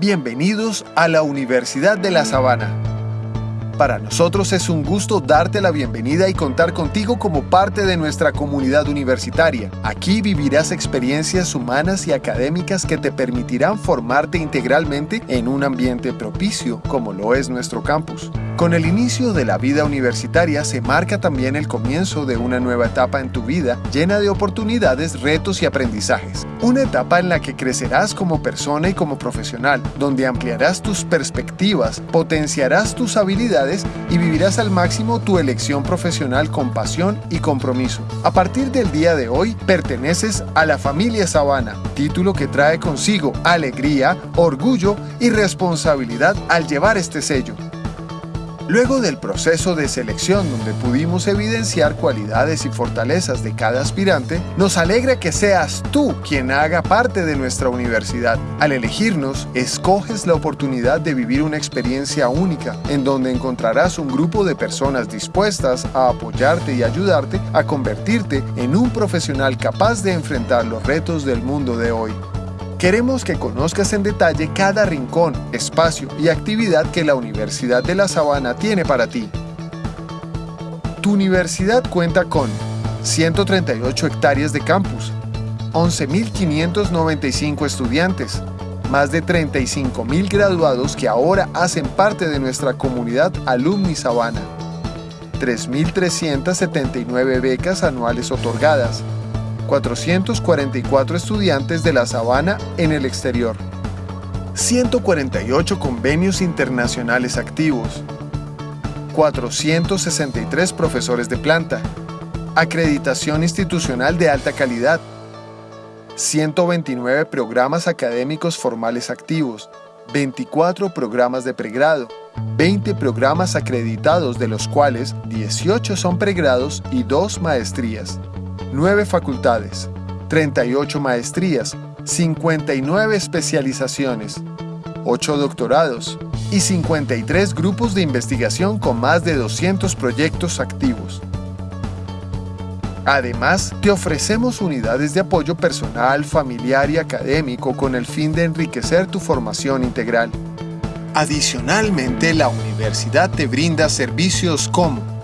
Bienvenidos a la Universidad de La Sabana. Para nosotros es un gusto darte la bienvenida y contar contigo como parte de nuestra comunidad universitaria. Aquí vivirás experiencias humanas y académicas que te permitirán formarte integralmente en un ambiente propicio, como lo es nuestro campus. Con el inicio de la vida universitaria se marca también el comienzo de una nueva etapa en tu vida llena de oportunidades, retos y aprendizajes. Una etapa en la que crecerás como persona y como profesional, donde ampliarás tus perspectivas, potenciarás tus habilidades y vivirás al máximo tu elección profesional con pasión y compromiso. A partir del día de hoy, perteneces a la familia Sabana, título que trae consigo alegría, orgullo y responsabilidad al llevar este sello. Luego del proceso de selección donde pudimos evidenciar cualidades y fortalezas de cada aspirante, nos alegra que seas tú quien haga parte de nuestra universidad. Al elegirnos, escoges la oportunidad de vivir una experiencia única en donde encontrarás un grupo de personas dispuestas a apoyarte y ayudarte a convertirte en un profesional capaz de enfrentar los retos del mundo de hoy. Queremos que conozcas en detalle cada rincón, espacio y actividad que la Universidad de La Sabana tiene para ti. Tu universidad cuenta con 138 hectáreas de campus, 11.595 estudiantes, más de 35.000 graduados que ahora hacen parte de nuestra comunidad Alumni Sabana, 3.379 becas anuales otorgadas, 444 estudiantes de La Sabana en el exterior, 148 convenios internacionales activos, 463 profesores de planta, acreditación institucional de alta calidad, 129 programas académicos formales activos, 24 programas de pregrado, 20 programas acreditados de los cuales 18 son pregrados y 2 maestrías. 9 facultades, 38 maestrías, 59 especializaciones, 8 doctorados y 53 grupos de investigación con más de 200 proyectos activos. Además, te ofrecemos unidades de apoyo personal, familiar y académico con el fin de enriquecer tu formación integral. Adicionalmente, la universidad te brinda servicios como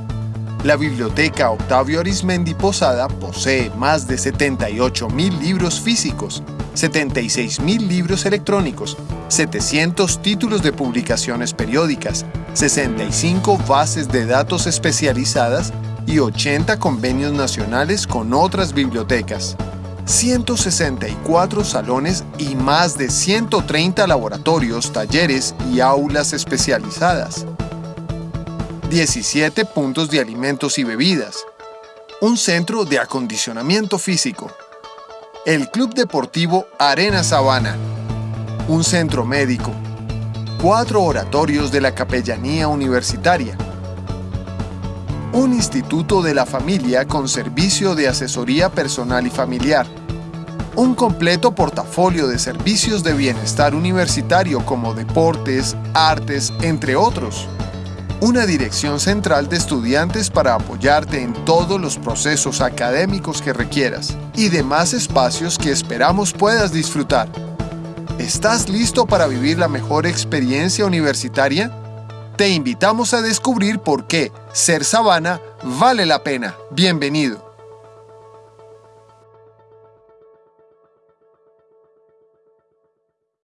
la Biblioteca Octavio Arismendi Posada posee más de 78.000 libros físicos, 76.000 libros electrónicos, 700 títulos de publicaciones periódicas, 65 bases de datos especializadas y 80 convenios nacionales con otras bibliotecas. 164 salones y más de 130 laboratorios, talleres y aulas especializadas. 17 puntos de alimentos y bebidas, un centro de acondicionamiento físico, el Club Deportivo Arena Sabana, un centro médico, cuatro oratorios de la Capellanía Universitaria, un instituto de la familia con servicio de asesoría personal y familiar, un completo portafolio de servicios de bienestar universitario como deportes, artes, entre otros una dirección central de estudiantes para apoyarte en todos los procesos académicos que requieras y demás espacios que esperamos puedas disfrutar. ¿Estás listo para vivir la mejor experiencia universitaria? Te invitamos a descubrir por qué ser Sabana vale la pena. Bienvenido.